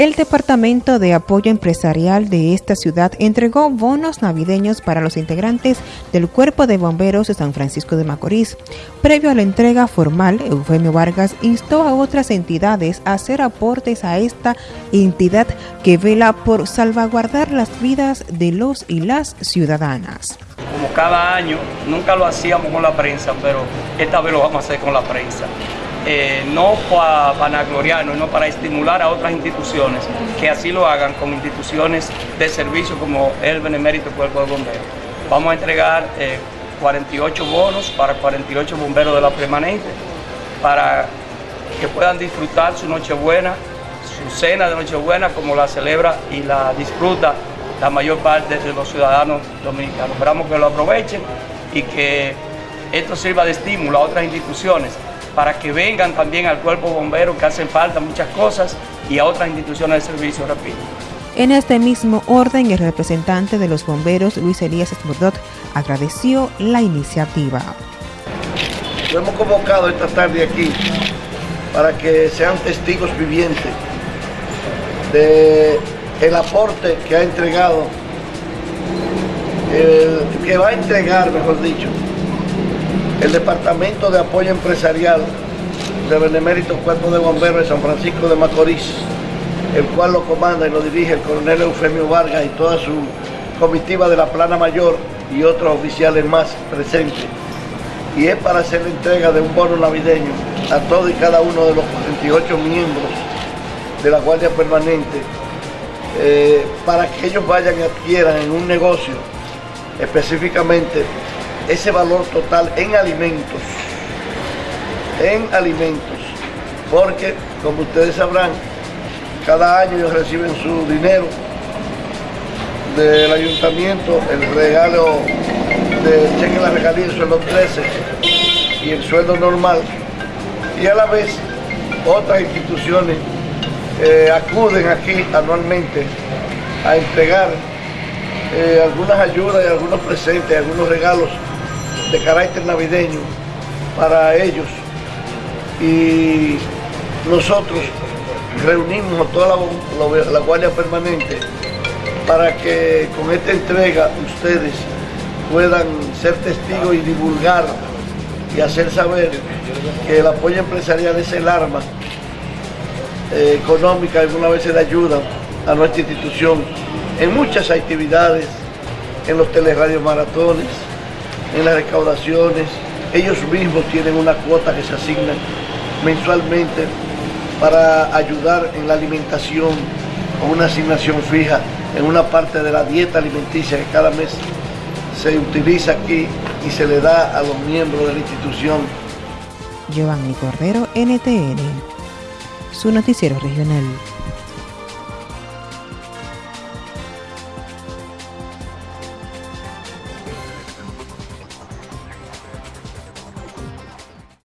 El Departamento de Apoyo Empresarial de esta ciudad entregó bonos navideños para los integrantes del Cuerpo de Bomberos de San Francisco de Macorís. Previo a la entrega formal, Eufemio Vargas instó a otras entidades a hacer aportes a esta entidad que vela por salvaguardar las vidas de los y las ciudadanas. Como cada año, nunca lo hacíamos con la prensa, pero esta vez lo vamos a hacer con la prensa. Eh, no para vanagloriarnos, no para estimular a otras instituciones que así lo hagan con instituciones de servicio como el Benemérito Cuerpo de Bomberos. Vamos a entregar 48 eh, bonos para 48 bomberos de la permanente para que puedan disfrutar su Nochebuena, su cena de Nochebuena como la celebra y la disfruta la mayor parte de los ciudadanos dominicanos. Esperamos que lo aprovechen y que esto sirva de estímulo a otras instituciones para que vengan también al cuerpo bombero que hacen falta muchas cosas y a otras instituciones de servicio, repito. En este mismo orden, el representante de los bomberos, Luis Elías Esmurdot, agradeció la iniciativa. Lo hemos convocado esta tarde aquí para que sean testigos vivientes de el aporte que ha entregado, que va a entregar, mejor dicho, el Departamento de Apoyo Empresarial del Benemérito Cuerpo de Bomberos de San Francisco de Macorís, el cual lo comanda y lo dirige el coronel Eufemio Vargas y toda su comitiva de la Plana Mayor y otros oficiales más presentes. Y es para hacer la entrega de un bono navideño a todos y cada uno de los 48 miembros de la Guardia Permanente eh, para que ellos vayan y adquieran en un negocio específicamente ese valor total en alimentos, en alimentos, porque como ustedes sabrán, cada año ellos reciben su dinero del ayuntamiento, el regalo de cheque la regalía, el sueldo 13 y el sueldo normal, y a la vez otras instituciones eh, acuden aquí anualmente a entregar eh, algunas ayudas y algunos presentes, algunos regalos de carácter navideño para ellos. Y nosotros reunimos a toda la, Guardia Permanente para que con esta entrega ustedes puedan ser testigos y divulgar y hacer saber que el apoyo empresarial es el arma eh, económica, alguna veces de ayuda a nuestra institución en muchas actividades, en los teleradios maratones, en las recaudaciones. Ellos mismos tienen una cuota que se asignan mensualmente para ayudar en la alimentación con una asignación fija en una parte de la dieta alimenticia que cada mes se utiliza aquí y se le da a los miembros de la institución. Giovanni Cordero, NTN, su noticiero regional.